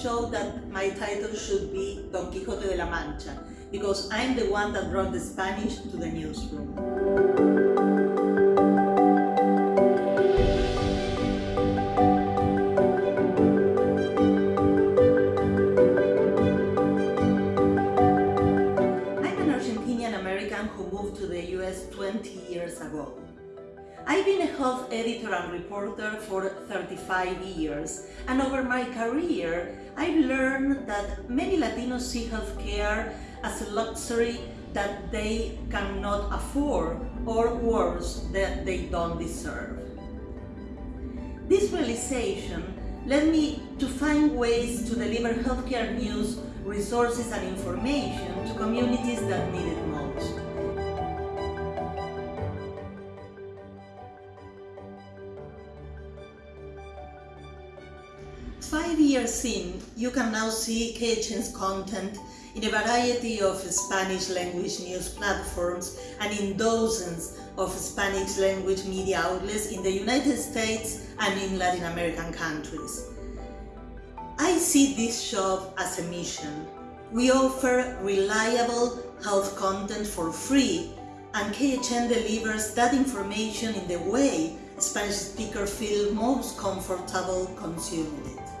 show that my title should be Don Quixote de la Mancha, because I'm the one that brought the Spanish to the newsroom. I'm an Argentinian American who moved to the US 20 years ago. I've been a health editor and reporter for 35 years, and over my career, I've learned that many Latinos see healthcare as a luxury that they cannot afford, or worse, that they don't deserve. This realization led me to find ways to deliver healthcare news, resources and information to communities that need it most. Five years in, you can now see KHN's content in a variety of Spanish language news platforms and in dozens of Spanish language media outlets in the United States and in Latin American countries. I see this job as a mission. We offer reliable health content for free and KHN delivers that information in the way Spanish speakers feel most comfortable consuming it.